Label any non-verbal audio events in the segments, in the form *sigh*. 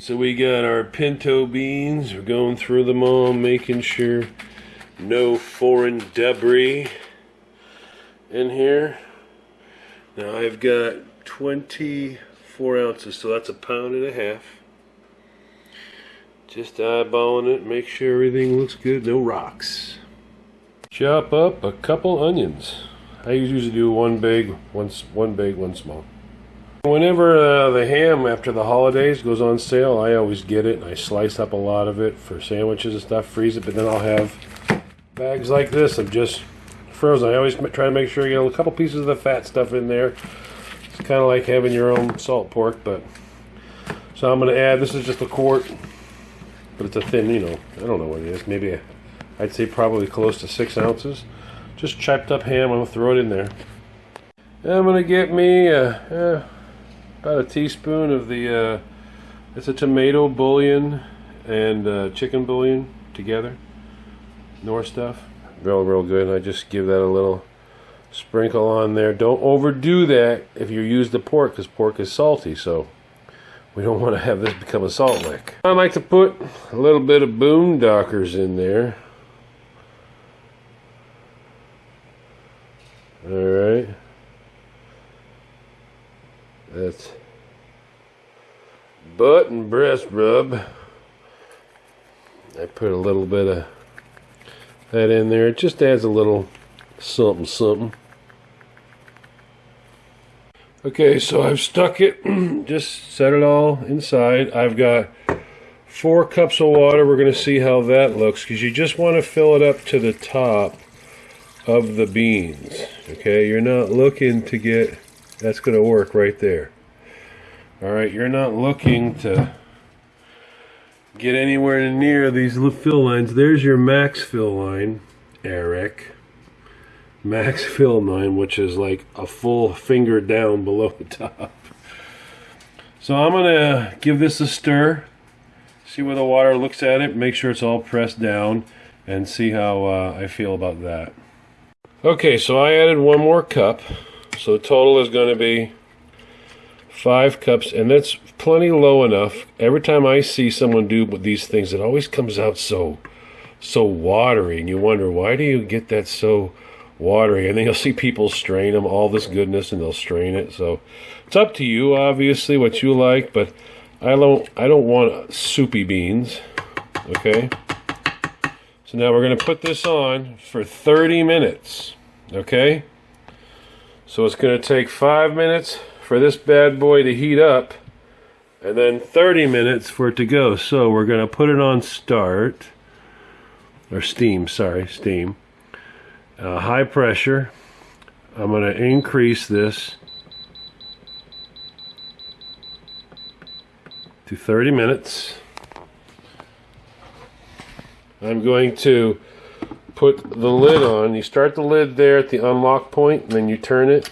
So we got our pinto beans. We're going through them all, making sure no foreign debris in here. Now I've got 24 ounces, so that's a pound and a half. Just eyeballing it, make sure everything looks good, no rocks. Chop up a couple onions. I usually do one big, one, one big, one small. Whenever uh, the ham after the holidays goes on sale, I always get it and I slice up a lot of it for sandwiches and stuff, freeze it, but then I'll have bags like this of just frozen. I always try to make sure you get a couple pieces of the fat stuff in there. It's kind of like having your own salt pork, but so I'm going to add, this is just a quart, but it's a thin, you know, I don't know what it is, maybe a, I'd say probably close to six ounces. Just chopped up ham, I'm going to throw it in there. I'm going to get me uh, uh, about a teaspoon of the, uh, it's a tomato bouillon and uh, chicken bouillon together. Knorr stuff. Real, real good. I just give that a little sprinkle on there. Don't overdo that if you use the pork because pork is salty. So we don't want to have this become a salt lick. I like to put a little bit of boondockers in there. All right. That's butt and breast rub. I put a little bit of that in there. It just adds a little something something. Okay, so I've stuck it, *clears throat* just set it all inside. I've got four cups of water. We're going to see how that looks because you just want to fill it up to the top of the beans. Okay, you're not looking to get, that's going to work right there. All right, you're not looking to get anywhere near these fill lines. There's your max fill line, Eric. Max *laughs* fill line, which is like a full finger down below the *laughs* top. So I'm gonna give this a stir, see where the water looks at it, make sure it's all pressed down, and see how uh, I feel about that. Okay, so I added one more cup, so the total is going to be five cups, and that's plenty low enough. Every time I see someone do these things, it always comes out so, so watery, and you wonder why do you get that so watery? And then you'll see people strain them, all this goodness, and they'll strain it. So it's up to you, obviously, what you like, but I don't, I don't want soupy beans. Okay. So now we're going to put this on for 30 minutes. Okay. So it's going to take five minutes for this bad boy to heat up and then 30 minutes for it to go. So we're going to put it on start, or steam, sorry, steam. Uh, high pressure. I'm going to increase this to 30 minutes. I'm going to put the lid on. You start the lid there at the unlock point, and then you turn it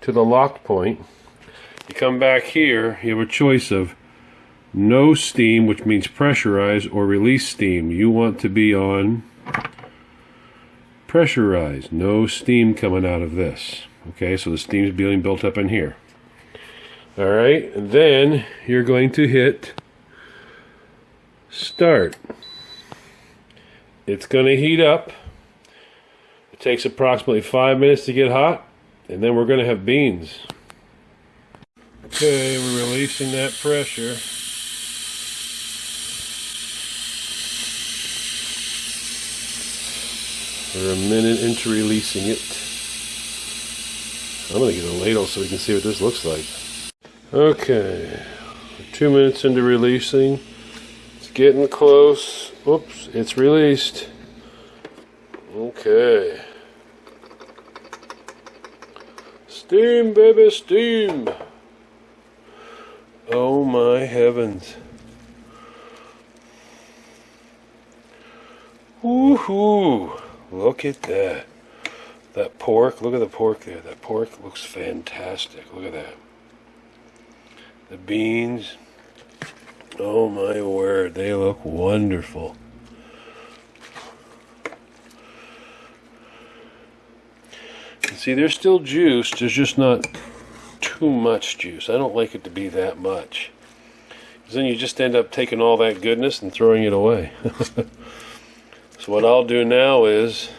to the locked point. You come back here, you have a choice of no steam, which means pressurize, or release steam. You want to be on pressurized. No steam coming out of this. Okay, so the steam is being built up in here. All right, and then you're going to hit start. It's going to heat up. It takes approximately five minutes to get hot. And then we're going to have beans. Okay, we're releasing that pressure. We're a minute into releasing it. I'm going to get a ladle so we can see what this looks like. Okay, two minutes into releasing. It's getting close. Oops, it's released. Okay. Steam, baby, steam. Oh my heavens. Woohoo! Look at that. That pork, look at the pork there. That pork looks fantastic. Look at that. The beans. Oh my word, they look wonderful. See, there's still juice, there's just not too much juice. I don't like it to be that much. Because then you just end up taking all that goodness and throwing it away. *laughs* so what I'll do now is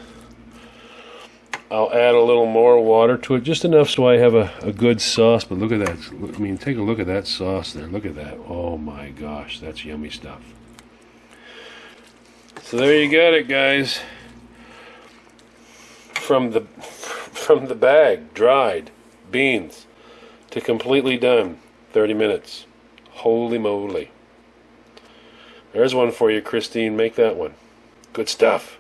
I'll add a little more water to it, just enough so I have a, a good sauce. But look at that. I mean, take a look at that sauce there. Look at that. Oh my gosh, that's yummy stuff. So there you got it, guys. From the from the bag, dried beans to completely done, 30 minutes. Holy moly. There's one for you, Christine. Make that one. Good stuff.